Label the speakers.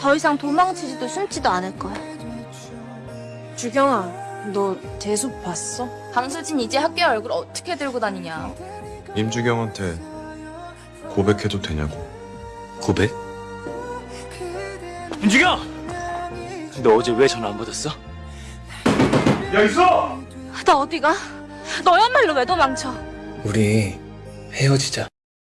Speaker 1: 더 이상 도망치지도 숨지도 않을 거야.
Speaker 2: 주경아, 너 재수 봤어?
Speaker 1: 강수진 이제 학교에 얼굴 어떻게 들고 다니냐.
Speaker 3: 임주경한테 고백해도 되냐고.
Speaker 4: 고백? 임주경! 너 어제 왜 전화 안 받았어?
Speaker 1: 나 어디가? 너야말로 왜 도망쳐?
Speaker 4: 우리 헤어지자.